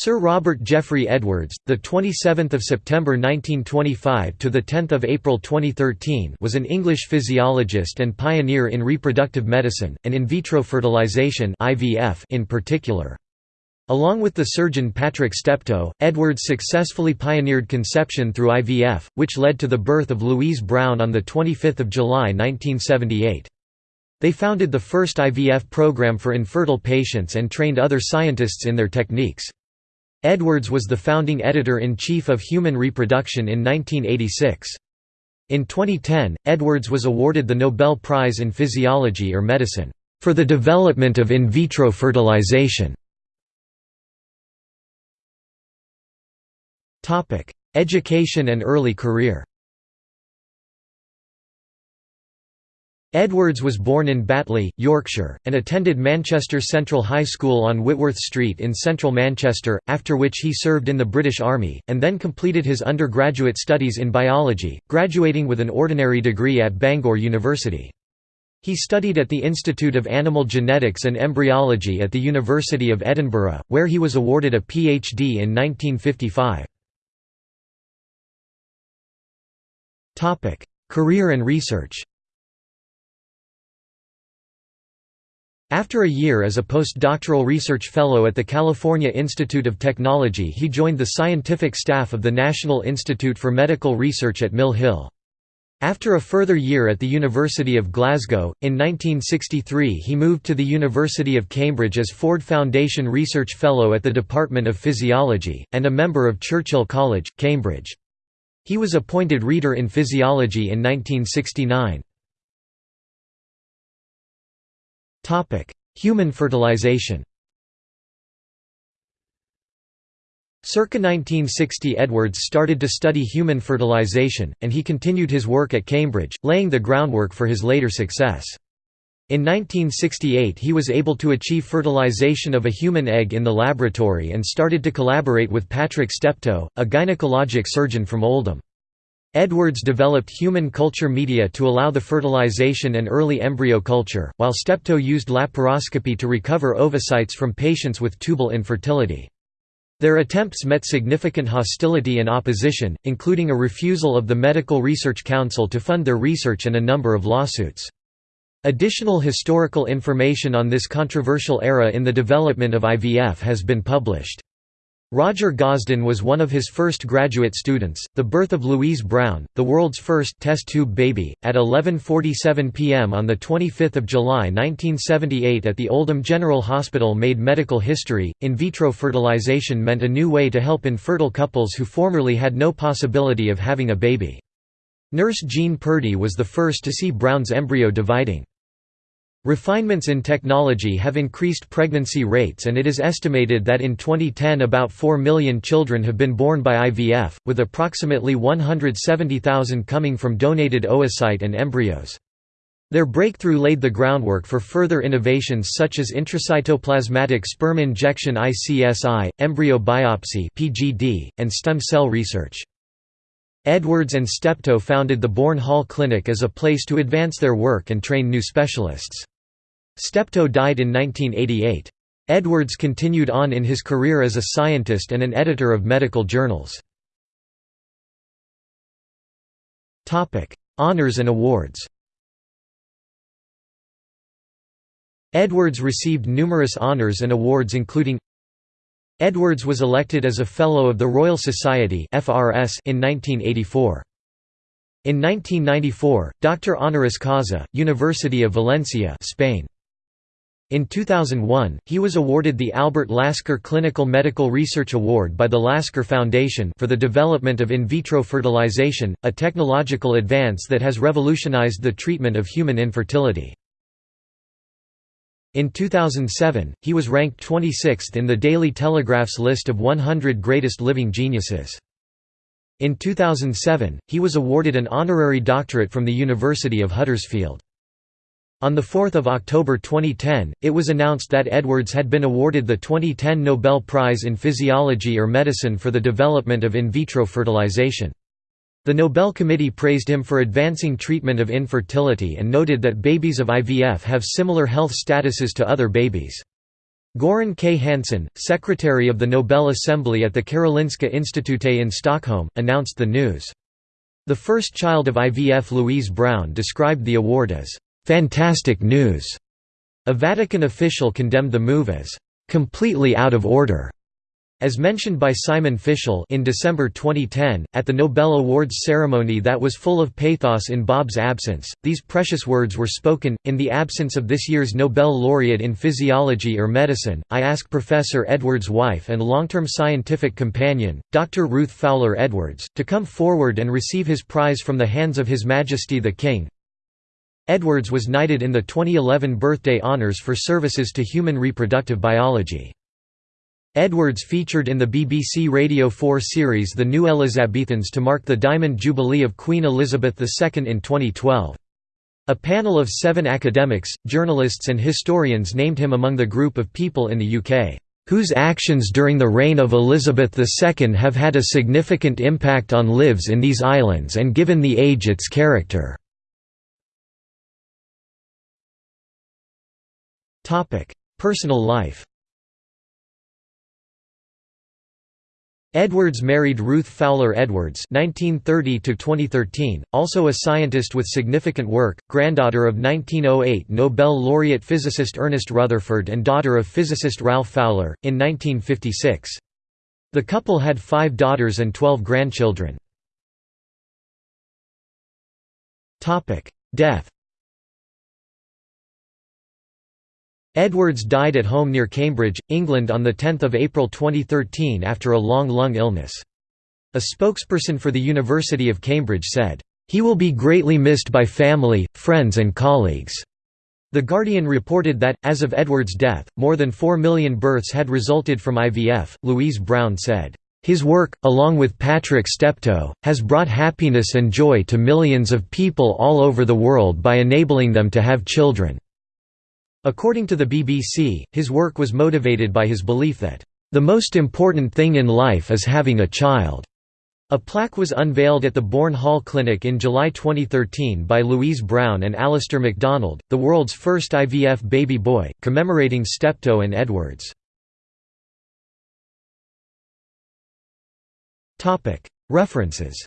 Sir Robert Geoffrey Edwards, the 27th of September 1925 to the 10th of April 2013, was an English physiologist and pioneer in reproductive medicine and in vitro fertilization (IVF) in particular. Along with the surgeon Patrick Steptoe, Edwards successfully pioneered conception through IVF, which led to the birth of Louise Brown on the 25th of July 1978. They founded the first IVF program for infertile patients and trained other scientists in their techniques. Edwards was the founding editor-in-chief of Human Reproduction in 1986. In 2010, Edwards was awarded the Nobel Prize in Physiology or Medicine, "...for the development of in vitro fertilization." Education and early career Edwards was born in Batley, Yorkshire, and attended Manchester Central High School on Whitworth Street in central Manchester, after which he served in the British Army, and then completed his undergraduate studies in biology, graduating with an ordinary degree at Bangor University. He studied at the Institute of Animal Genetics and Embryology at the University of Edinburgh, where he was awarded a PhD in 1955. Career and research After a year as a postdoctoral research fellow at the California Institute of Technology he joined the scientific staff of the National Institute for Medical Research at Mill Hill. After a further year at the University of Glasgow, in 1963 he moved to the University of Cambridge as Ford Foundation Research Fellow at the Department of Physiology, and a member of Churchill College, Cambridge. He was appointed Reader in Physiology in 1969. Human fertilization Circa 1960 Edwards started to study human fertilization, and he continued his work at Cambridge, laying the groundwork for his later success. In 1968 he was able to achieve fertilization of a human egg in the laboratory and started to collaborate with Patrick Steptoe, a gynecologic surgeon from Oldham. Edwards developed human culture media to allow the fertilization and early embryo culture, while Steptoe used laparoscopy to recover ovocytes from patients with tubal infertility. Their attempts met significant hostility and opposition, including a refusal of the Medical Research Council to fund their research and a number of lawsuits. Additional historical information on this controversial era in the development of IVF has been published. Roger Gosden was one of his first graduate students. The birth of Louise Brown, the world's first test tube baby, at 11:47 p.m. on the 25th of July 1978 at the Oldham General Hospital made medical history. In vitro fertilization meant a new way to help infertile couples who formerly had no possibility of having a baby. Nurse Jean Purdy was the first to see Brown's embryo dividing. Refinements in technology have increased pregnancy rates and it is estimated that in 2010 about 4 million children have been born by IVF, with approximately 170,000 coming from donated oocyte and embryos. Their breakthrough laid the groundwork for further innovations such as intracytoplasmatic sperm injection ICSI, embryo biopsy (PGD), and stem cell research. Edwards and Steptoe founded the Bourne Hall Clinic as a place to advance their work and train new specialists. Steptoe died in 1988. Edwards continued on in his career as a scientist and an editor of medical journals. Honours and awards Edwards received numerous honours and awards including Edwards was elected as a Fellow of the Royal Society in 1984. In 1994, Doctor honoris causa, University of Valencia Spain. In 2001, he was awarded the Albert Lasker Clinical Medical Research Award by the Lasker Foundation for the development of in vitro fertilization, a technological advance that has revolutionized the treatment of human infertility. In 2007, he was ranked 26th in the Daily Telegraph's list of 100 greatest living geniuses. In 2007, he was awarded an honorary doctorate from the University of Huddersfield. On 4 October 2010, it was announced that Edwards had been awarded the 2010 Nobel Prize in Physiology or Medicine for the development of in vitro fertilization. The Nobel Committee praised him for advancing treatment of infertility and noted that babies of IVF have similar health statuses to other babies. Goran K. Hansson, secretary of the Nobel Assembly at the Karolinska Institute in Stockholm, announced the news. The first child of IVF Louise Brown described the award as, "...fantastic news." A Vatican official condemned the move as, "...completely out of order." As mentioned by Simon Fishel in December 2010, at the Nobel Awards ceremony that was full of pathos in Bob's absence, these precious words were spoken. In the absence of this year's Nobel laureate in physiology or medicine, I ask Professor Edwards' wife and long-term scientific companion, Dr. Ruth Fowler Edwards, to come forward and receive his prize from the hands of His Majesty the King. Edwards was knighted in the 2011 birthday honours for services to human reproductive biology. Edwards featured in the BBC Radio 4 series The New Elizabethans to mark the Diamond Jubilee of Queen Elizabeth II in 2012. A panel of seven academics, journalists and historians named him among the group of people in the UK, "...whose actions during the reign of Elizabeth II have had a significant impact on lives in these islands and given the age its character." Personal life Edwards married Ruth Fowler Edwards (1930–2013), also a scientist with significant work, granddaughter of 1908 Nobel laureate physicist Ernest Rutherford and daughter of physicist Ralph Fowler, in 1956. The couple had five daughters and twelve grandchildren. Topic: Death Edwards died at home near Cambridge, England on 10 April 2013 after a long lung illness. A spokesperson for the University of Cambridge said, "...he will be greatly missed by family, friends and colleagues." The Guardian reported that, as of Edwards' death, more than 4 million births had resulted from IVF. Louise Brown said, His work, along with Patrick Steptoe, has brought happiness and joy to millions of people all over the world by enabling them to have children. According to the BBC, his work was motivated by his belief that, "...the most important thing in life is having a child." A plaque was unveiled at the Bourne Hall Clinic in July 2013 by Louise Brown and Alistair MacDonald, the world's first IVF baby boy, commemorating Steptoe and Edwards. References